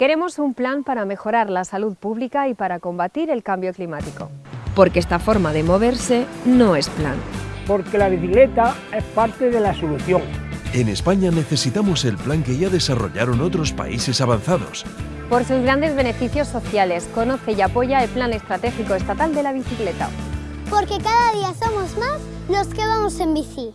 Queremos un plan para mejorar la salud pública y para combatir el cambio climático. Porque esta forma de moverse no es plan. Porque la bicicleta es parte de la solución. En España necesitamos el plan que ya desarrollaron otros países avanzados. Por sus grandes beneficios sociales, conoce y apoya el Plan Estratégico Estatal de la Bicicleta. Porque cada día somos más los que vamos en bici.